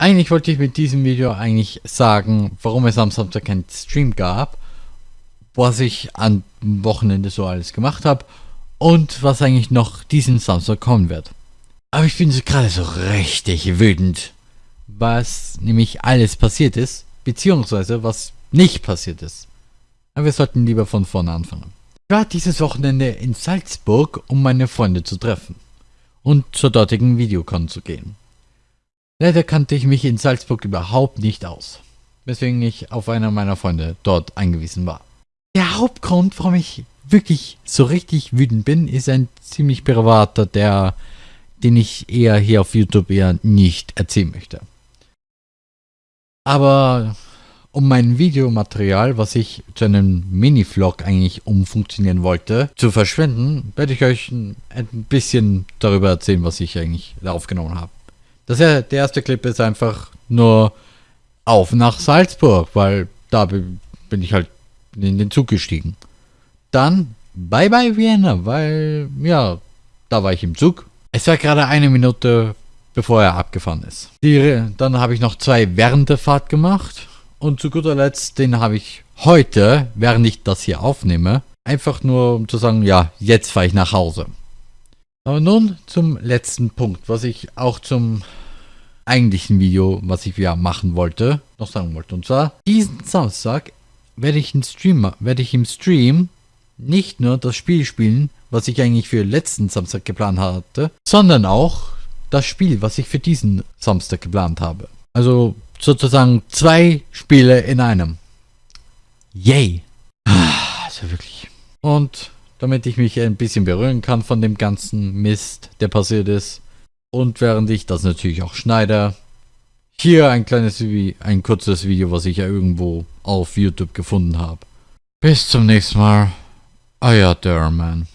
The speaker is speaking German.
Eigentlich wollte ich mit diesem Video eigentlich sagen, warum es am Samstag keinen Stream gab, was ich am Wochenende so alles gemacht habe und was eigentlich noch diesen Samstag kommen wird. Aber ich bin so gerade so richtig wütend, was nämlich alles passiert ist, beziehungsweise was nicht passiert ist. Aber wir sollten lieber von vorne anfangen. Ich war dieses Wochenende in Salzburg, um meine Freunde zu treffen und zur dortigen Videocon zu gehen. Leider kannte ich mich in Salzburg überhaupt nicht aus, weswegen ich auf einer meiner Freunde dort eingewiesen war. Der Hauptgrund, warum ich wirklich so richtig wütend bin, ist ein ziemlich privater, der, den ich eher hier auf YouTube eher nicht erzählen möchte. Aber um mein Videomaterial, was ich zu einem Mini-Vlog eigentlich umfunktionieren wollte, zu verschwenden, werde ich euch ein bisschen darüber erzählen, was ich eigentlich aufgenommen habe. Das ja, der erste Clip ist einfach nur auf nach Salzburg, weil da bin ich halt in den Zug gestiegen. Dann bye bye Vienna, weil ja, da war ich im Zug. Es war gerade eine Minute bevor er abgefahren ist. Die, dann habe ich noch zwei während der Fahrt gemacht und zu guter Letzt den habe ich heute, während ich das hier aufnehme, einfach nur um zu sagen, ja, jetzt fahre ich nach Hause. Aber nun zum letzten Punkt, was ich auch zum eigentlichen Video, was ich ja machen wollte, noch sagen wollte. Und zwar, diesen Samstag werde ich, im Stream, werde ich im Stream nicht nur das Spiel spielen, was ich eigentlich für letzten Samstag geplant hatte, sondern auch das Spiel, was ich für diesen Samstag geplant habe. Also sozusagen zwei Spiele in einem. Yay! Also wirklich. Und damit ich mich ein bisschen berühren kann von dem ganzen Mist, der passiert ist, und während ich das natürlich auch schneide, hier ein kleines, ein kurzes Video, was ich ja irgendwo auf YouTube gefunden habe. Bis zum nächsten Mal. Euer Derman.